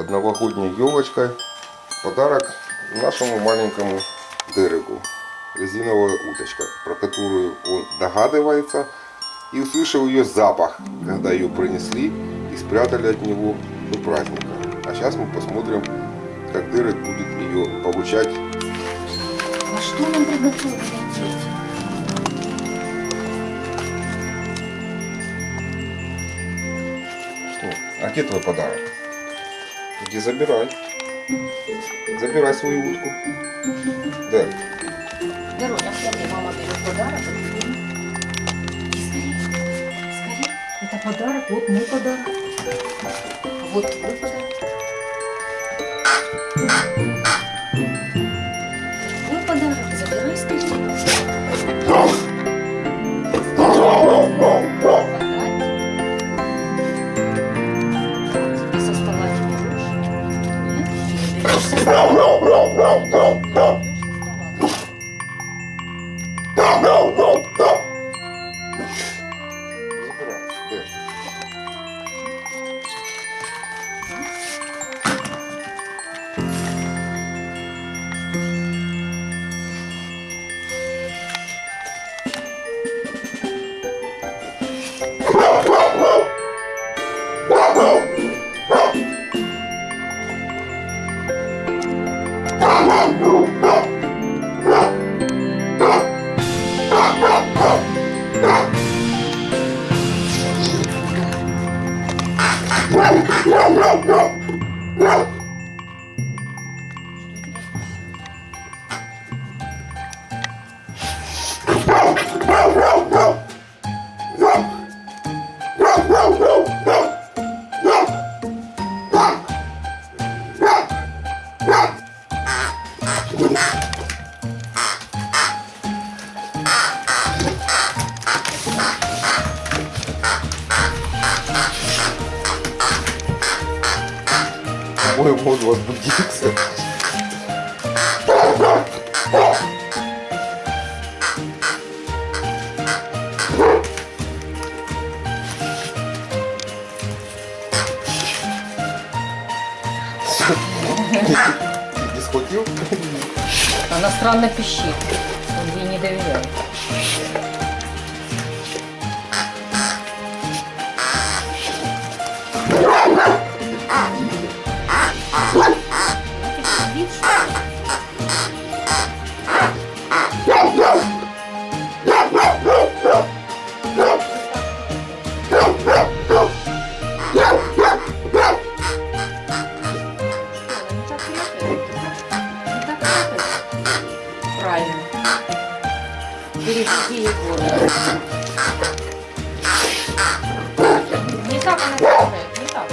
под новогодней елочкой подарок нашему маленькому Дереку. Резиновая уточка, про которую он догадывается и услышал ее запах, когда ее принесли и спрятали от него до праздника. А сейчас мы посмотрим, как Дерек будет ее получать. А что нам приготовили? Что? А где твой подарок? Иди забирай. Забирай свою утку. Дерек. Вероня, смотри, мама берет подарок. Иди скорее, скорее. Это подарок, вот мой подарок. Вот твой подарок. Твой подарок, забирай скорее. Не Yeah. По-моему, он возбудился. Не схватил? Она странно пищит. Он ей не доверяет. Правильно. Бережите его. Не так она не так.